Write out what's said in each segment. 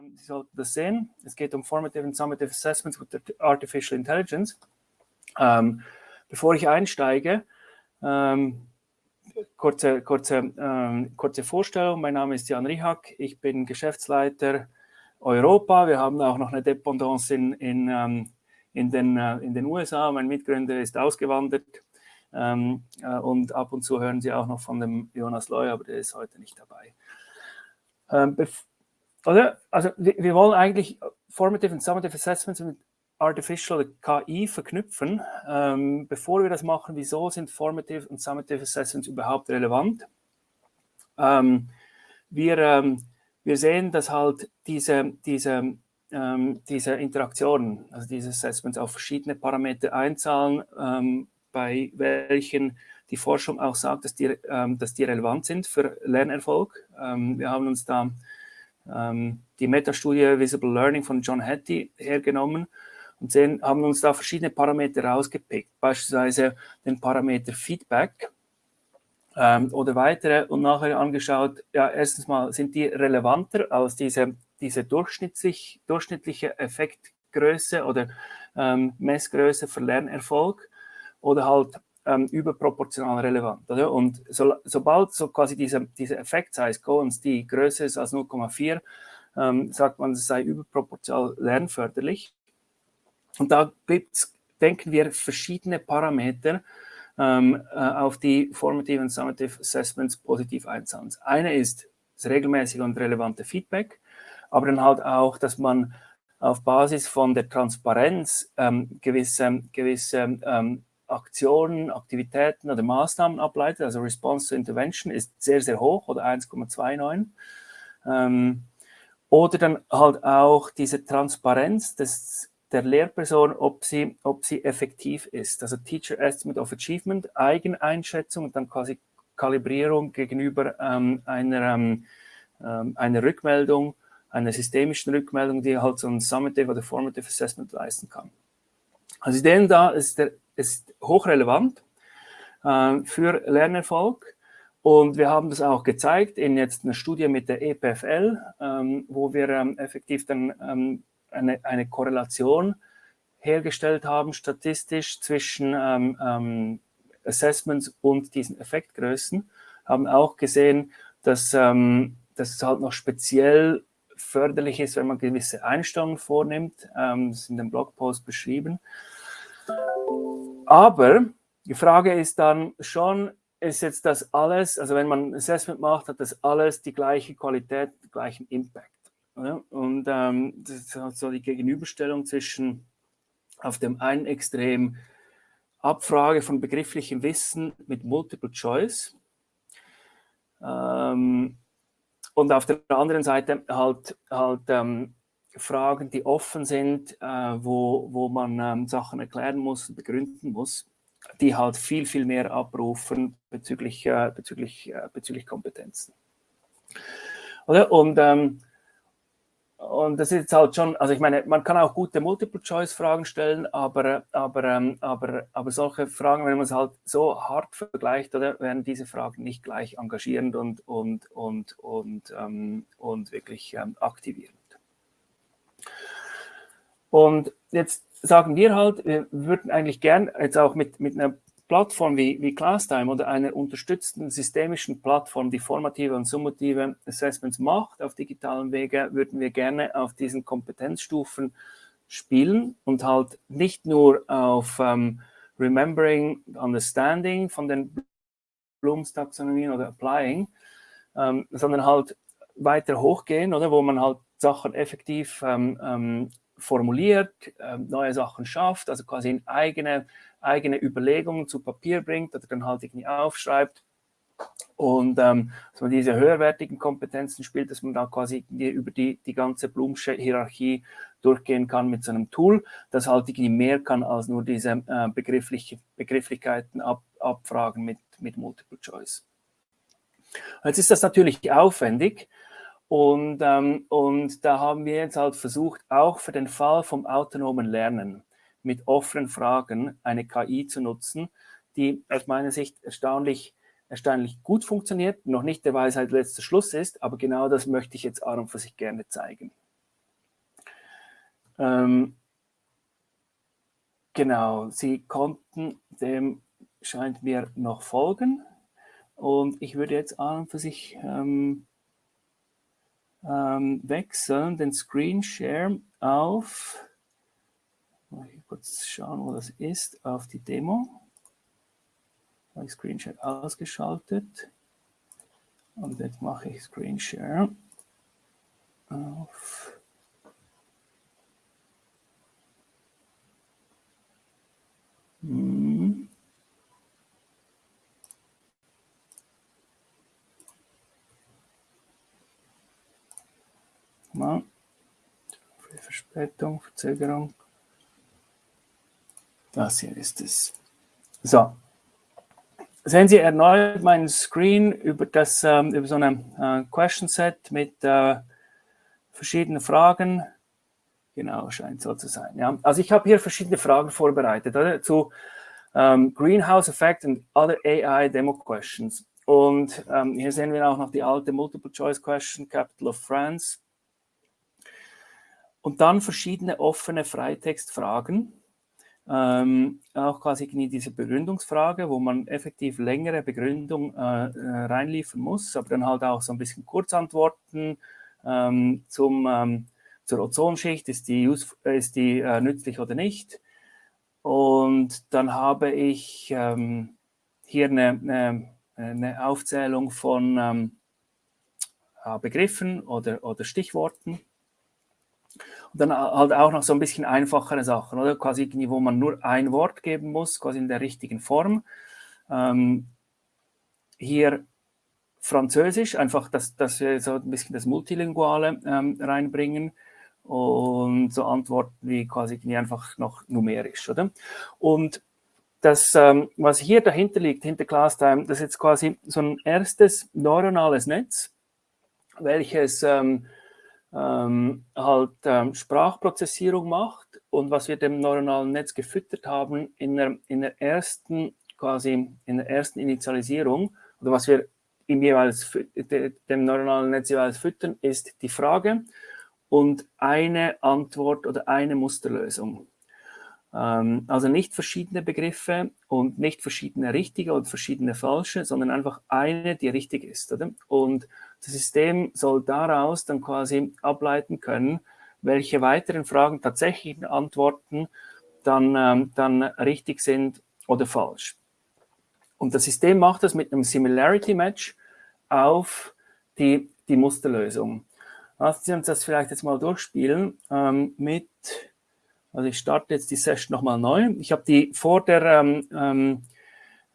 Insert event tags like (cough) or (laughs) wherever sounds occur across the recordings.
Ähm, Sie sollten das sehen. Es geht um Formative and Summative Assessments with Artificial Intelligence. Ähm, bevor ich einsteige, ähm, kurze, kurze, ähm, kurze Vorstellung. Mein Name ist Jan Richak. Ich bin Geschäftsleiter Europa. Wir haben auch noch eine Dependance in, in, ähm, in, den, äh, in den USA. Mein Mitgründer ist ausgewandert. Ähm, äh, und ab und zu hören Sie auch noch von dem Jonas Loy, aber der ist heute nicht dabei. Ähm, oder? Also wir, wir, wollen eigentlich Formative und Summative Assessments mit Artificial KI verknüpfen. Ähm, bevor wir das machen, wieso sind Formative und Summative Assessments überhaupt relevant? Ähm, wir, ähm, wir sehen, dass halt diese, diese, ähm, diese Interaktionen, also diese Assessments auf verschiedene Parameter einzahlen, ähm, bei welchen die Forschung auch sagt, dass die, ähm, dass die relevant sind für Lernerfolg. wir haben uns da ähm, die Metastudie Visible Learning von John Hattie hergenommen und sehen, haben uns da verschiedene Parameter rausgepickt, beispielsweise den Parameter Feedback ähm, oder weitere und nachher angeschaut, ja, erstens mal sind die relevanter als diese, diese durchschnittlich, durchschnittliche Effektgröße oder ähm, Messgröße für Lernerfolg? Oder halt ähm, überproportional relevant. Oder? Und so, sobald so quasi diese, diese Effekt-Size Cohen's die größer ist als 0,4, ähm, sagt man, es sei überproportional lernförderlich. Und da gibt's, denken wir, verschiedene Parameter, ähm, äh, auf die Formative und Summative Assessments positiv einzahlen. Eine ist das regelmäßige und relevante Feedback, aber dann halt auch, dass man auf Basis von der Transparenz ähm, gewisse, gewisse ähm, Aktionen, Aktivitäten oder Maßnahmen ableitet, also Response to Intervention ist sehr, sehr hoch oder 1,29. Ähm, oder dann halt auch diese Transparenz des, der Lehrperson, ob sie, ob sie effektiv ist. Also Teacher Estimate of Achievement, Eigeneinschätzung und dann quasi Kalibrierung gegenüber ähm, einer, ähm, ähm einer Rückmeldung, einer systemischen Rückmeldung, die halt so ein Summative oder Formative Assessment leisten kann. Also denen da ist der ist hochrelevant äh, für Lernerfolg. Und wir haben das auch gezeigt in jetzt einer Studie mit der EPFL, ähm, wo wir ähm, effektiv dann ähm, eine, eine Korrelation hergestellt haben, statistisch zwischen ähm, ähm, Assessments und diesen Effektgrößen, haben auch gesehen, dass, ähm, dass es halt noch speziell förderlich ist, wenn man gewisse Einstellungen vornimmt. das ist in dem Blogpost beschrieben. Aber die Frage ist dann schon, ist jetzt das alles, also wenn man Assessment macht, hat das alles die gleiche Qualität, den gleichen Impact. Oder? Und ähm, das ist halt so die Gegenüberstellung zwischen auf dem einen Extrem Abfrage von begrifflichem Wissen mit Multiple Choice ähm, und auf der anderen Seite halt, halt ähm, Fragen, die offen sind, äh, wo, wo man ähm, Sachen erklären muss, begründen muss, die halt viel, viel mehr abrufen bezüglich, äh, bezüglich, äh, bezüglich Kompetenzen. Oder? Und, ähm, und das ist jetzt halt schon, also ich meine, man kann auch gute Multiple-Choice-Fragen stellen, aber, aber, ähm, aber, aber solche Fragen, wenn man es halt so hart vergleicht, oder, werden diese Fragen nicht gleich engagierend und, und, und, und, ähm, und wirklich ähm, aktivierend. Und jetzt sagen wir halt, wir würden eigentlich gern jetzt auch mit, mit einer Plattform wie, wie ClassTime oder einer unterstützten systemischen Plattform, die formative und summative Assessments macht auf digitalen Wege, würden wir gerne auf diesen Kompetenzstufen spielen und halt nicht nur auf ähm, Remembering, Understanding von den Blooms Taxonomien oder Applying, ähm, sondern halt weiter hochgehen, oder wo man halt Sachen effektiv ähm, ähm, formuliert, äh, neue Sachen schafft, also quasi in eigene, eigene Überlegungen zu Papier bringt oder dann halt irgendwie aufschreibt. Und ähm, dass man diese höherwertigen Kompetenzen spielt, dass man da quasi über die, die ganze Blumsche Hierarchie durchgehen kann mit so einem Tool, das halt irgendwie mehr kann als nur diese äh, begriffliche, Begrifflichkeiten ab, abfragen mit, mit Multiple Choice. Jetzt ist das natürlich aufwendig, und, ähm, und da haben wir jetzt halt versucht, auch für den Fall vom autonomen Lernen mit offenen Fragen eine KI zu nutzen, die aus meiner Sicht erstaunlich, erstaunlich gut funktioniert, noch nicht der Weisheit letzter Schluss ist, aber genau das möchte ich jetzt Aaron für sich gerne zeigen. Ähm, genau, Sie konnten dem, scheint mir, noch folgen. Und ich würde jetzt und für sich ähm, ähm, wechseln, den Screen Share auf, ich kurz schauen, wo das ist, auf die Demo. Habe ich Screen Share ausgeschaltet. Und jetzt mache ich Screen Share auf hm. Mal. Verspätung, Verzögerung. Das hier ist es. So. Sehen Sie erneut meinen Screen über, das, ähm, über so eine äh, Question Set mit äh, verschiedenen Fragen. Genau, scheint so zu sein. Ja. Also ich habe hier verschiedene Fragen vorbereitet oder? zu ähm, Greenhouse Effect und Other AI Demo Questions. Und ähm, hier sehen wir auch noch die alte Multiple Choice Question, Capital of France. Und dann verschiedene offene Freitextfragen. Ähm, auch quasi diese Begründungsfrage, wo man effektiv längere Begründung äh, äh, reinliefern muss, aber dann halt auch so ein bisschen Kurzantworten ähm, zum, ähm, zur Ozonschicht, ist die, ist die äh, nützlich oder nicht. Und dann habe ich ähm, hier eine, eine, eine, Aufzählung von ähm, Begriffen oder, oder Stichworten. Und dann halt auch noch so ein bisschen einfachere Sachen, oder? Quasi wo man nur ein Wort geben muss, quasi in der richtigen Form. Ähm, hier Französisch, einfach, dass, dass wir so ein bisschen das Multilinguale ähm, reinbringen und so Antworten wie quasi einfach noch numerisch, oder? Und das, ähm, was hier dahinter liegt, hinter ClassTime, das ist jetzt quasi so ein erstes neuronales Netz, welches ähm, halt ähm, Sprachprozessierung macht und was wir dem neuronalen Netz gefüttert haben in der, in der ersten quasi in der ersten Initialisierung oder was wir ihm jeweils dem neuronalen Netz jeweils füttern, ist die Frage und eine Antwort oder eine Musterlösung. Ähm, also nicht verschiedene Begriffe und nicht verschiedene richtige oder verschiedene falsche, sondern einfach eine, die richtig ist. Oder? Und das System soll daraus dann quasi ableiten können, welche weiteren Fragen, tatsächlichen Antworten dann, ähm, dann richtig sind oder falsch. Und das System macht das mit einem Similarity Match auf die, die Musterlösung. Lassen Sie uns das vielleicht jetzt mal durchspielen ähm, mit, also ich starte jetzt die Session nochmal neu. Ich habe die vor der, ähm, ähm,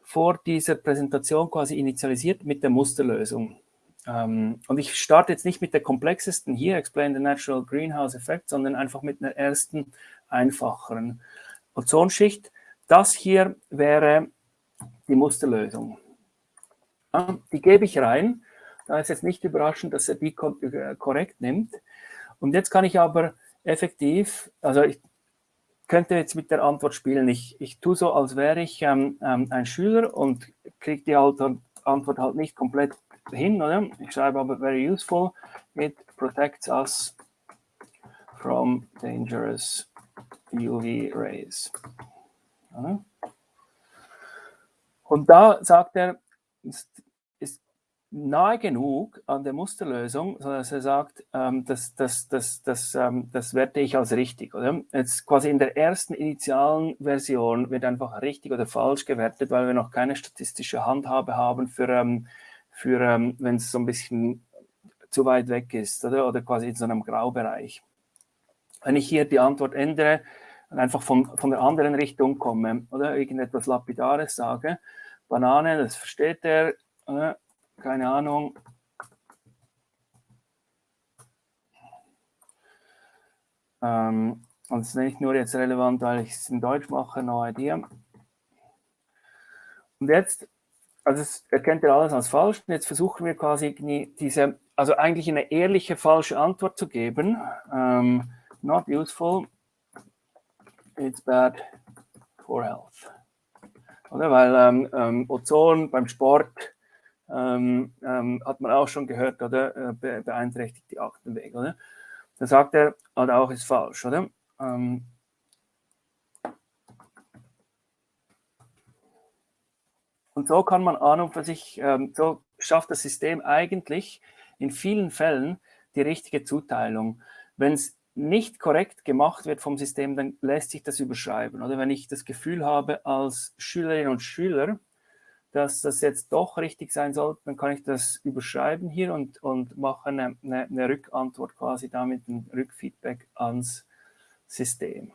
vor dieser Präsentation quasi initialisiert mit der Musterlösung. Ähm, und ich starte jetzt nicht mit der komplexesten hier, Explain the Natural Greenhouse Effect, sondern einfach mit einer ersten, einfacheren Ozonschicht. Das hier wäre die Musterlösung. Ja, die gebe ich rein. Da ist jetzt nicht überraschend, dass er die äh, korrekt nimmt. Und jetzt kann ich aber effektiv, also ich könnte jetzt mit der Antwort spielen. Ich, ich tue so, als wäre ich ähm, ähm, ein Schüler und kriege die Antwort halt nicht komplett hin, oder? Ich schreibe aber very useful. It protects us from dangerous UV rays. Ja. Und da sagt er, nahe genug an der Musterlösung, sodass er sagt, ähm, das, das, das, das, ähm, das werte ich als richtig. Oder? Jetzt quasi in der ersten initialen Version wird einfach richtig oder falsch gewertet, weil wir noch keine statistische Handhabe haben für, ähm, für ähm, wenn es so ein bisschen zu weit weg ist oder, oder quasi in so einem Graubereich. Wenn ich hier die Antwort ändere und einfach von, von der anderen Richtung komme oder irgendetwas Lapidares sage, Banane, das versteht er, oder? Keine Ahnung. Ähm, und es ist nicht nur jetzt relevant, weil ich es in Deutsch mache, no idea. Und jetzt, also es erkennt ihr alles als falsch. Und jetzt versuchen wir quasi diese, also eigentlich eine ehrliche falsche Antwort zu geben. Ähm, not useful. It's bad for health. Oder? Weil ähm, ähm Ozon beim Sport ähm, ähm, hat man auch schon gehört, oder? Äh, be beeinträchtigt die Atemwege, oder? Dann sagt er, oder auch ist falsch, oder? ähm, und so kann man an und für sich, ähm, so schafft das System eigentlich in vielen Fällen die richtige Zuteilung. Wenn es nicht korrekt gemacht wird vom System, dann lässt sich das überschreiben. Oder wenn ich das Gefühl habe als Schülerin und Schüler, dass das jetzt doch richtig sein sollte, dann kann ich das überschreiben hier und, und mache eine, eine, eine Rückantwort quasi damit, ein Rückfeedback ans System.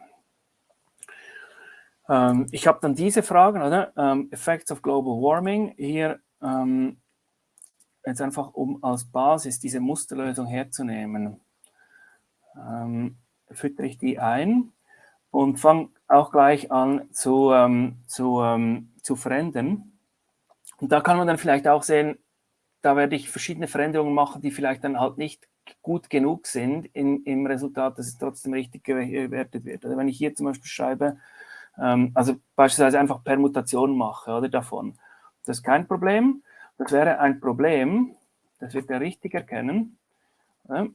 Ähm, ich habe dann diese Fragen, oder? Ähm, Effects of Global Warming. Hier ähm, jetzt einfach, um als Basis diese Musterlösung herzunehmen ähm, füttere ich die ein und fange auch gleich an zu, ähm, zu, ähm, zu verändern. Und da kann man dann vielleicht auch sehen, da werde ich verschiedene Veränderungen machen, die vielleicht dann halt nicht gut genug sind in, im Resultat, dass es trotzdem richtig gewertet wird. Also wenn ich hier zum Beispiel schreibe, ähm, also beispielsweise einfach Permutation mache oder davon, das ist kein Problem. Das wäre ein Problem, das wird er richtig erkennen. Das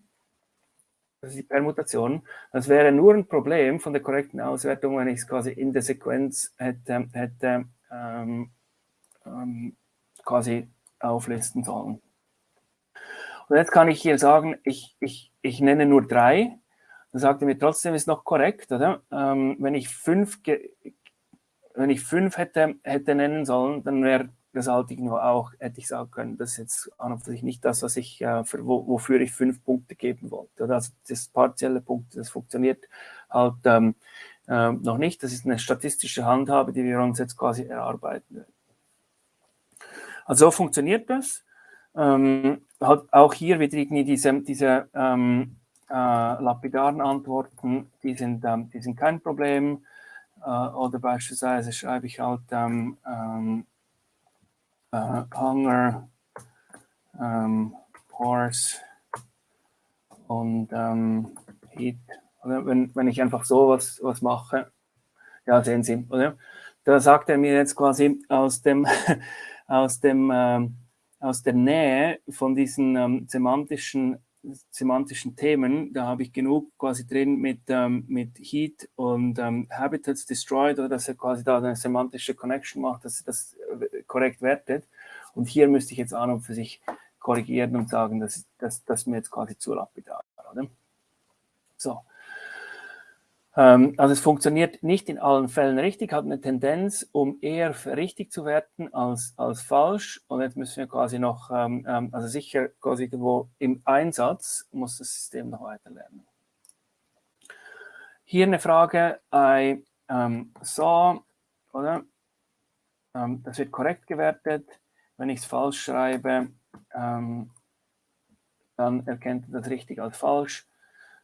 ist die Permutation. Das wäre nur ein Problem von der korrekten Auswertung, wenn ich es quasi in der Sequenz hätte, hätte ähm, ähm, quasi auflisten sollen. Und jetzt kann ich hier sagen, ich, ich, ich nenne nur drei. Dann sagt er mir trotzdem, ist noch korrekt, oder? Ähm, wenn ich fünf, wenn ich fünf hätte, hätte nennen sollen, dann wäre das ich nur auch, hätte ich sagen können, das ist jetzt an und für sich nicht das, was ich, äh, für, wo, wofür ich fünf Punkte geben wollte. Also das partielle Punkte, das funktioniert halt ähm, äh, noch nicht. Das ist eine statistische Handhabe, die wir uns jetzt quasi erarbeiten. Also so funktioniert das. Ähm, halt auch hier wieder irgendwie diese, diese ähm, äh, lapidaren Antworten, die sind, ähm, die sind kein Problem. Äh, oder beispielsweise schreibe ich halt ähm, ähm, uh, Hunger, ähm, Pores und ähm, Heat. Oder wenn, wenn ich einfach so was, was mache, ja, sehen Sie, oder? Da sagt er mir jetzt quasi aus dem, (laughs) aus dem, ähm, aus der Nähe von diesen ähm, semantischen semantischen Themen, da habe ich genug quasi drin mit, ähm, mit Heat und ähm, Habitats Destroyed, oder dass er quasi da eine semantische Connection macht, dass er das äh, korrekt wertet. Und hier müsste ich jetzt an und für sich korrigieren und sagen, das, das, das ist mir jetzt quasi zu lapidar. Oder? So. Ähm, also es funktioniert nicht in allen Fällen richtig, hat eine Tendenz, um eher richtig zu werten als, als falsch. Und jetzt müssen wir quasi noch, ähm, ähm, also sicher quasi irgendwo im Einsatz muss das System noch weiter lernen. Hier eine Frage, I ähm, saw, oder? Ähm, das wird korrekt gewertet. Wenn ich es falsch schreibe, ähm, dann erkennt er das richtig als falsch.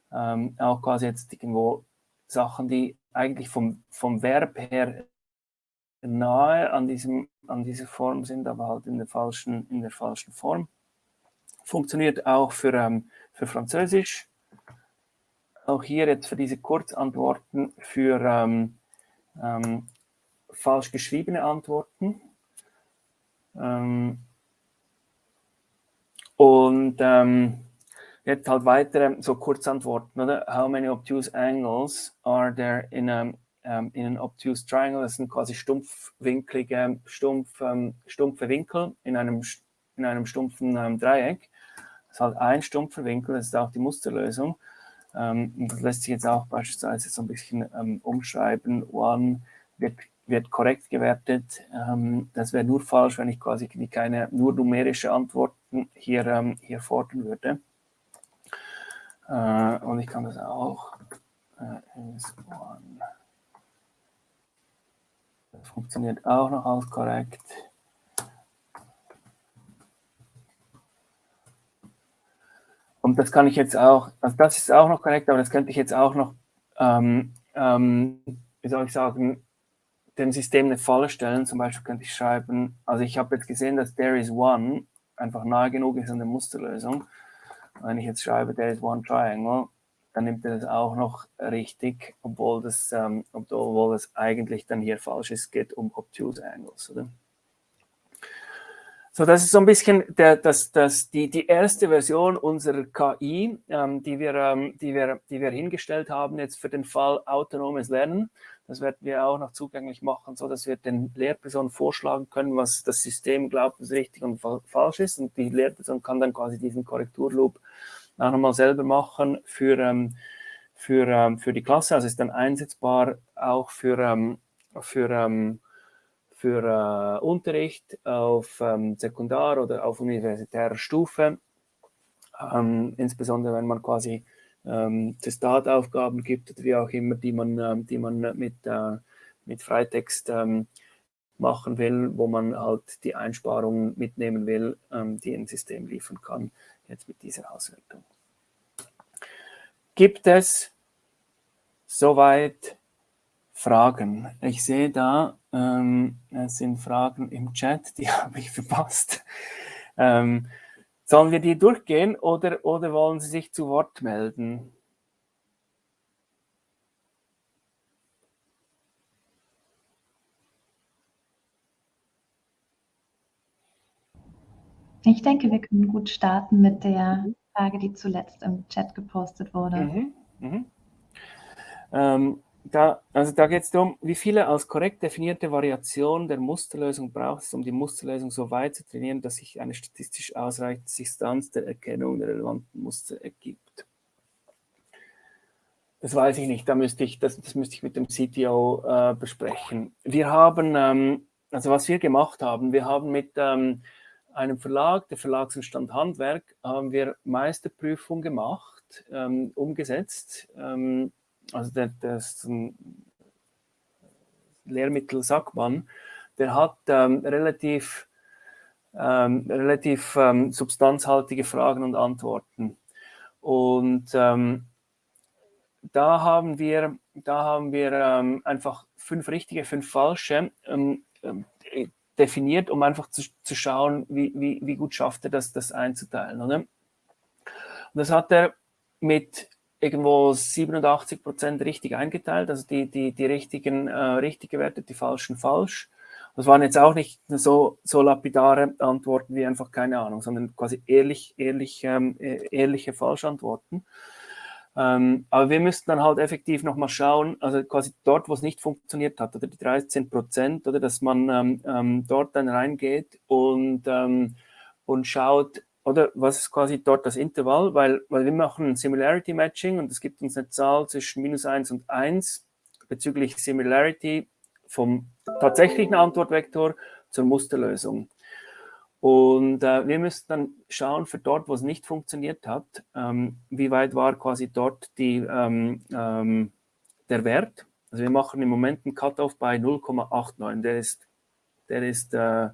Auch quasi jetzt irgendwo Sachen, die eigentlich vom, vom Verb her nahe an, diesem, an dieser Form sind, aber halt in der falschen, in der falschen Form. Funktioniert auch für, ähm, für Französisch. Auch hier jetzt für diese Kurzantworten für ähm, ähm, falsch geschriebene Antworten. Ähm, und ähm, Jetzt halt weitere so Kurzantworten, oder? How many obtuse angles are there in, a, um, ähm, in an obtuse triangle? Das sind quasi stumpfwinkelige, stumpf, um, stumpfe Winkel in einem, in einem stumpfen um, Dreieck. Das ist halt ein stumpfer Winkel, das ist auch die Musterlösung. Und das lässt sich jetzt auch beispielsweise so ein bisschen umschreiben. One wird, wird korrekt gewertet. das wäre nur falsch, wenn ich quasi keine nur numerische Antworten hier, hier fordern würde. Äh, und ich kann das auch. Äh. Das funktioniert auch noch als korrekt. Und das kann ich jetzt auch, also das ist auch noch korrekt, aber das könnte ich jetzt auch noch, ähm, ähm, wie soll ich sagen, dem System eine Falle stellen. Zum Beispiel könnte ich schreiben, also ich habe jetzt gesehen, dass there is one einfach nahe genug ist an der Musterlösung. Wenn ich jetzt schreibe, there is one triangle, dann nimmt er das auch noch richtig, obwohl das, ähm, obwohl das eigentlich dann hier falsch ist, geht um obtuse angles. Oder? So, das ist so ein bisschen der, das, das, die, die erste Version unserer KI, ähm, die, wir, ähm, die, wir, die wir hingestellt haben jetzt für den Fall autonomes Lernen. Das werden wir auch noch zugänglich machen, so dass wir den Lehrpersonen vorschlagen können, was das System glaubt, was richtig und fa falsch ist. Und die Lehrperson kann dann quasi diesen Korrekturloop auch nochmal selber machen für, ähm, für, ähm, für die Klasse. Also ist dann einsetzbar auch für, ähm, für ähm, für äh, Unterricht auf ähm, Sekundar- oder auf universitärer Stufe, ähm, insbesondere wenn man quasi ähm, Testataufgaben gibt wie auch immer, die man, ähm, die man mit, äh, mit Freitext ähm, machen will, wo man halt die Einsparungen mitnehmen will, ähm, die ein System liefern kann, jetzt mit dieser Auswertung. Gibt es soweit Fragen. Ich sehe da, ähm, es sind Fragen im Chat, die (laughs) habe ich verpasst. Ähm, sollen wir die durchgehen oder, oder wollen Sie sich zu Wort melden? Ich denke, wir können gut starten mit der Frage, die zuletzt im Chat gepostet wurde. Mhm, mh. ähm, da, also da geht es darum, wie viele als korrekt definierte Variationen der Musterlösung braucht es, um die Musterlösung so weit zu trainieren, dass sich eine statistisch ausreichende Distanz der Erkennung der relevanten Muster ergibt. Das weiß ich nicht, da müsste ich, das, das müsste ich mit dem CTO äh, besprechen. Wir haben, ähm, also was wir gemacht haben, wir haben mit ähm, einem Verlag, der Verlagsentstand Handwerk, haben wir Meisterprüfung gemacht, ähm, umgesetzt ähm, also der, das Lehrmittel Sackmann, der hat ähm, relativ, ähm, relativ ähm, substanzhaltige Fragen und Antworten. Und ähm, da haben wir, da haben wir ähm, einfach fünf richtige, fünf falsche ähm, definiert, um einfach zu, zu schauen, wie, wie, wie gut schafft er das, das einzuteilen. Oder? Und das hat er mit irgendwo 87 Prozent richtig eingeteilt, also die, die, die richtigen äh, richtig gewertet, die falschen falsch. Das waren jetzt auch nicht so, so lapidare Antworten wie einfach keine Ahnung, sondern quasi ehrlich, ehrlich, ähm, e-, ehrliche Falschantworten. Ähm, aber wir müssten dann halt effektiv nochmal schauen, also quasi dort, wo es nicht funktioniert hat, oder die 13 Prozent, oder dass man ähm, ähm, dort dann reingeht und, ähm, und schaut, oder was ist quasi dort das Intervall? Weil, weil wir machen ein Similarity Matching und es gibt uns eine Zahl zwischen minus 1 und 1 bezüglich Similarity vom tatsächlichen Antwortvektor zur Musterlösung. Und äh, wir müssen dann schauen, für dort, wo es nicht funktioniert hat, ähm, wie weit war quasi dort die, ähm, ähm, der Wert. Also wir machen im Moment einen Cutoff bei 0,89. Der ist, der ist äh,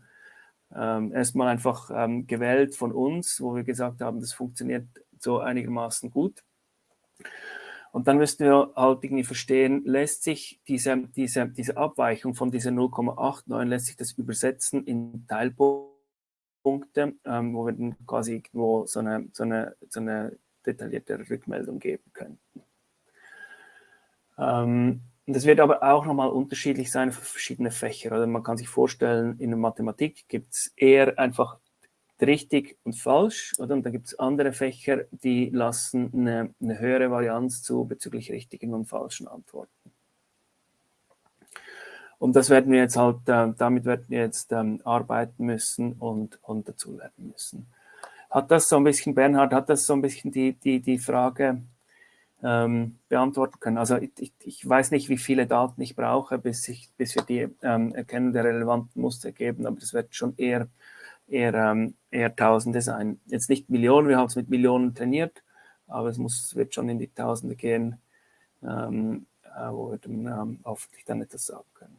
ähm, erstmal einfach ähm, gewählt von uns, wo wir gesagt haben, das funktioniert so einigermaßen gut. Und dann müssten wir halt irgendwie verstehen, lässt sich diese, diese, diese Abweichung von dieser 0,89, lässt sich das übersetzen in Teilpunkte, ähm, wo wir dann quasi irgendwo so eine, so eine, so eine detaillierte Rückmeldung geben könnten. Ähm, und das wird aber auch nochmal unterschiedlich sein für verschiedene Fächer. Also man kann sich vorstellen, in der Mathematik gibt es eher einfach richtig und falsch, oder? Und dann gibt es andere Fächer, die lassen eine, eine, höhere Varianz zu bezüglich richtigen und falschen Antworten. Und das werden wir jetzt halt, äh, damit werden wir jetzt ähm, arbeiten müssen und, und dazulernen müssen. Hat das so ein bisschen, Bernhard, hat das so ein bisschen die, die, die Frage ähm, beantworten können. Also ich, ich, weiß nicht, wie viele Daten ich brauche, bis, ich, bis wir die ähm, Erkennung der relevanten Muster geben, aber das wird schon eher, eher, ähm, eher Tausende sein. Jetzt nicht Millionen, wir haben es mit Millionen trainiert, aber es muss, wird schon in die Tausende gehen, ähm, äh, wo wir dann ähm, hoffentlich dann etwas sagen können.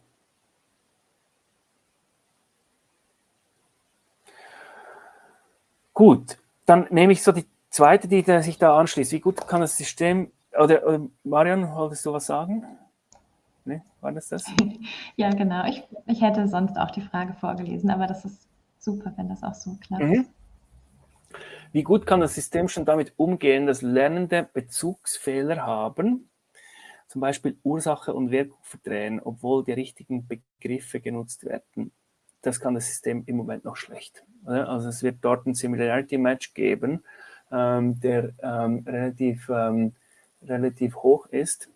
Gut, dann nehme ich so die zweite, die sich da anschließt, wie gut kann das System, oder, oder Marion, wolltest du was sagen? Nee, war das das? (laughs) Ja, genau. Ich, ich hätte sonst auch die Frage vorgelesen, aber das ist super, wenn das auch so klappt. Mhm. Wie gut kann das System schon damit umgehen, dass Lernende Bezugsfehler haben, zum Beispiel Ursache und Wirkung verdrehen, obwohl die richtigen Begriffe genutzt werden? das kann das System im Moment noch schlecht. Also es wird dort ein Similarity Match geben, der ähm, relativ, ähm, relativ hoch ist.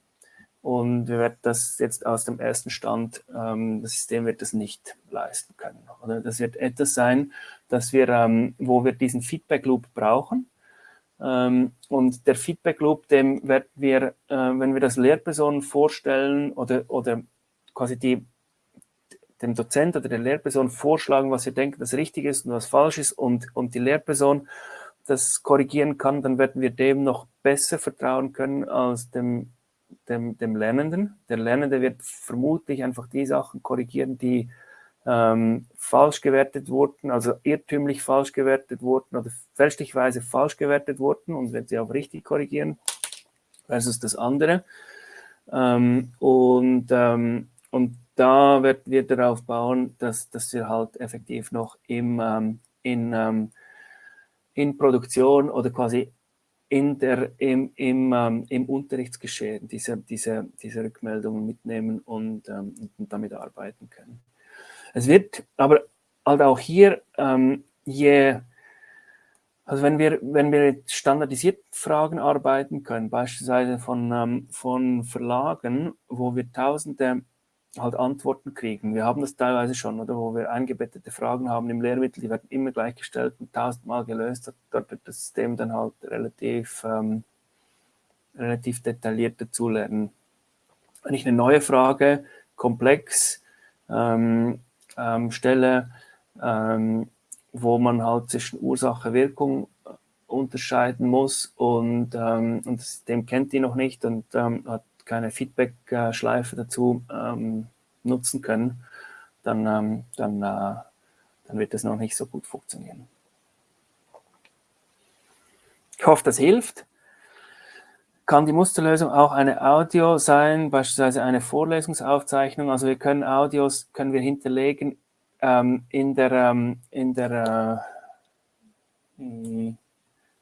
Und wir werden das jetzt aus dem ersten Stand, ähm, das System wird das nicht leisten können. Oder das wird etwas sein, dass wir, ähm, wo wir diesen Feedback Loop brauchen. Ähm, und der Feedback Loop, dem werden wir, äh, wenn wir das Lehrpersonen vorstellen oder, oder quasi die, dem Dozent oder der Lehrperson vorschlagen, was wir denken, das richtig ist und was falsch ist und, und die Lehrperson das korrigieren kann, dann werden wir dem noch besser vertrauen können als dem dem, dem Lernenden. Der Lernende wird vermutlich einfach die Sachen korrigieren, die ähm, falsch gewertet wurden, also irrtümlich falsch gewertet wurden oder fälschlicherweise falsch gewertet wurden und wird sie auch richtig korrigieren versus das andere. Ähm, und, ähm, und da wird wir darauf bauen, dass, dass wir halt effektiv noch im, ähm, in, ähm, in Produktion oder quasi in der, im, im, ähm, im Unterrichtsgeschehen diese, diese, diese Rückmeldungen mitnehmen und, ähm, und damit arbeiten können. Es wird aber halt auch hier, ähm, je, also wenn wir, wenn wir mit standardisierten Fragen arbeiten können, beispielsweise von, ähm, von Verlagen, wo wir tausende halt Antworten kriegen. Wir haben das teilweise schon, oder wo wir eingebettete Fragen haben im Lehrmittel, die werden immer gleich gestellt und tausendmal gelöst. Dort wird das System dann halt relativ, ähm, relativ detailliert dazulernen. Wenn ich eine neue Frage komplex ähm, ähm, stelle, ähm, wo man halt zwischen Ursache, Wirkung unterscheiden muss und, ähm, und das System kennt die noch nicht und ähm, hat keine Feedback-Schleife dazu ähm, nutzen können, dann, ähm, dann, äh, dann wird das noch nicht so gut funktionieren. Ich hoffe, das hilft. Kann die Musterlösung auch eine Audio sein, beispielsweise eine Vorlesungsaufzeichnung? Also wir können Audios können wir hinterlegen ähm, in der, ähm, in der, äh,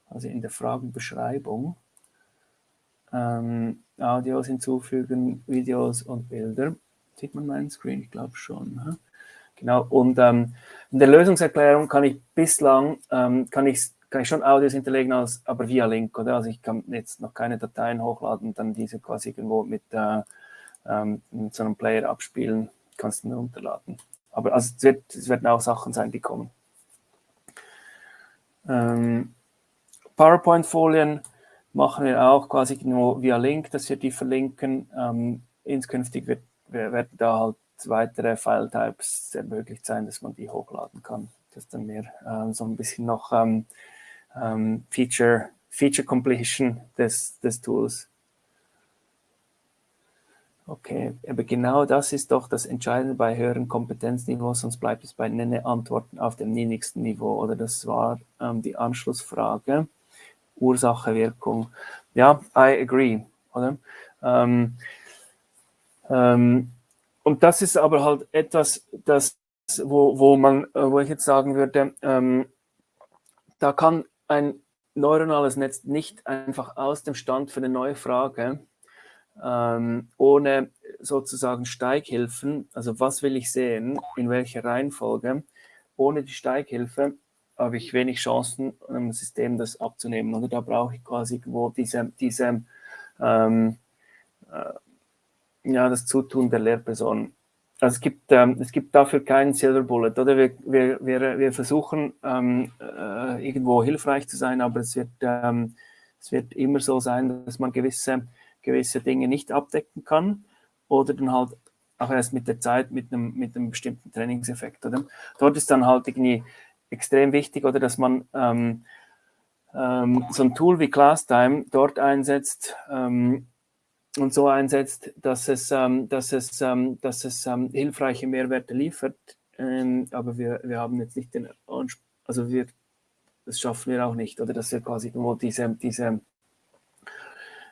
also in der Fragenbeschreibung ähm, Audios hinzufügen, Videos und Bilder. Sieht man meinen Screen? Ich glaube schon. Genau, und ähm, in der Lösungserklärung kann ich bislang, ähm, kann, ich, kann ich schon Audios hinterlegen, als, aber via Link, oder? Also ich kann jetzt noch keine Dateien hochladen dann diese quasi irgendwo mit, äh, ähm, mit so einem Player abspielen, kannst du nur runterladen. Aber also es, wird, es werden auch Sachen sein, die kommen. Ähm, PowerPoint-Folien, machen wir auch quasi nur via Link, dass wir die verlinken. Ähm, inskünftig wird, werden da halt weitere File-Types ermöglicht sein, dass man die hochladen kann. Das ist dann mehr ähm, so ein bisschen noch ähm, ähm, Feature, Feature Completion des, des Tools. Okay, aber genau das ist doch das Entscheidende bei höheren Kompetenzniveaus, sonst bleibt es bei Nenne-Antworten auf dem niedrigsten Niveau. Oder das war ähm, die Anschlussfrage. Ursache, Wirkung. Ja, I agree. Oder? Ähm, ähm, und das ist aber halt etwas, das, wo, wo man, äh, wo ich jetzt sagen würde, ähm, da kann ein neuronales Netz nicht einfach aus dem Stand für eine neue Frage ähm, ohne sozusagen Steighilfen, also was will ich sehen, in welcher Reihenfolge, ohne die Steighilfe habe ich wenig Chancen, einem System das abzunehmen. Oder da brauche ich quasi wo diese, diese ähm, äh, ja, das Zutun der Lehrperson. Also es gibt, ähm, es gibt dafür keinen Silver Bullet. Oder wir, wir, wir, wir versuchen ähm, äh, irgendwo hilfreich zu sein, aber es wird, ähm, es wird immer so sein, dass man gewisse, gewisse Dinge nicht abdecken kann oder dann halt auch erst mit der Zeit mit einem, mit einem bestimmten Trainingseffekt. Oder? Dort ist dann halt irgendwie extrem wichtig, oder dass man ähm, ähm, so ein Tool wie ClassTime dort einsetzt ähm, und so einsetzt, dass es, ähm, dass es, ähm, dass es ähm, hilfreiche Mehrwerte liefert. aber wir, wir haben jetzt nicht den Anspruch, also wir, das schaffen wir auch nicht, oder dass wir quasi nur diese, diese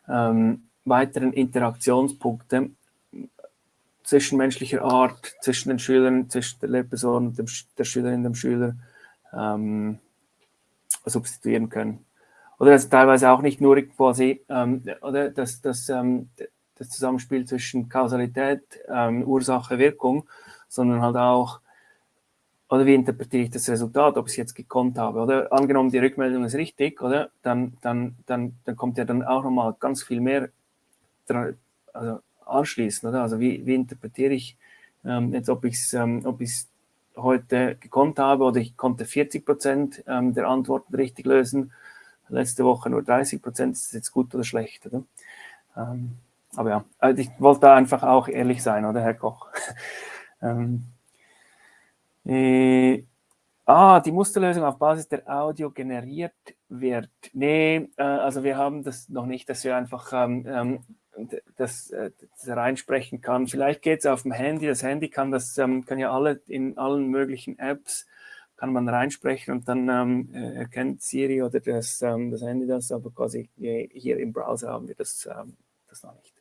weiteren Interaktionspunkte zwischenmenschlicher Art, zwischen den Schülern, zwischen der Lehrperson und dem, der Schülerin, dem Schüler, ähm, substituieren können. Oder dass teilweise auch nicht nur quasi, ähm, oder dass, dass ähm, das Zusammenspiel zwischen Kausalität, ähm, Ursache, Wirkung, sondern halt auch oder wie interpretiere ich das Resultat, ob ich es jetzt gekonnt habe, oder? Angenommen, die Rückmeldung ist richtig, oder? Dann, dann, dann, dann kommt ja dann auch nochmal ganz viel mehr also anschließend, oder? Also wie, wie interpretiere ich ähm, jetzt, ob ich es ähm, heute gekonnt habe oder ich konnte 40 Prozent ähm, der Antworten richtig lösen, letzte Woche nur 30 Prozent, ist jetzt gut oder schlecht, oder? Ähm, aber ja, also ich wollte da einfach auch ehrlich sein, oder Herr Koch? (laughs) ähm, äh, ah, die Musterlösung auf Basis der Audio generiert wird. Nee, äh, also wir haben das noch nicht, dass wir einfach ähm, ähm das, äh, das, reinsprechen kann. Vielleicht geht es auf dem Handy. Das Handy kann das, ähm, kann ja alle in allen möglichen Apps kann man reinsprechen und dann ähm, äh, erkennt Siri oder das, ähm, das Handy das, aber quasi hier im Browser haben wir das, ähm, das noch nicht.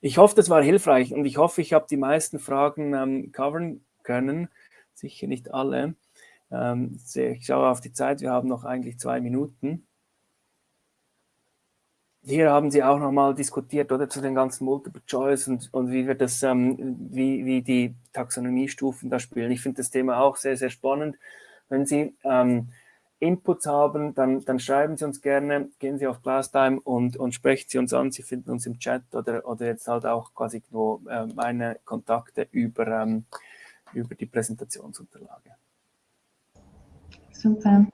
Ich hoffe, das war hilfreich und ich hoffe, ich habe die meisten Fragen ähm, covern können. Sicher nicht alle. Ähm, ich schaue auf die Zeit, wir haben noch eigentlich zwei Minuten. Hier haben Sie auch nochmal diskutiert, oder, zu den ganzen Multiple Choice und, und wie wir das, ähm, wie, wie die Taxonomiestufen da spielen. Ich finde das Thema auch sehr, sehr spannend. Wenn Sie ähm, Inputs haben, dann, dann schreiben Sie uns gerne, gehen Sie auf Classtime und, und sprechen Sie uns an. Sie finden uns im Chat oder, oder jetzt halt auch quasi nur äh, meine Kontakte über, ähm, über die Präsentationsunterlage. Super.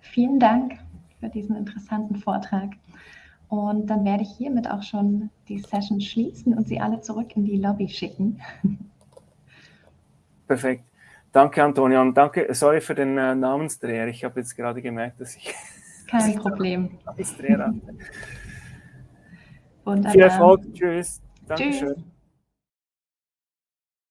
Vielen Dank für diesen interessanten Vortrag. Und dann werde ich hiermit auch schon die Session schließen und Sie alle zurück in die Lobby schicken. (laughs) Perfekt. Danke, Antonia. Und danke, sorry für den äh, Namensdreher. Ich habe jetzt gerade gemerkt, dass ich. (laughs) Kein Problem. Namensdreher hatte. Viel Erfolg. Tschüss. Dankeschön. Tschüss.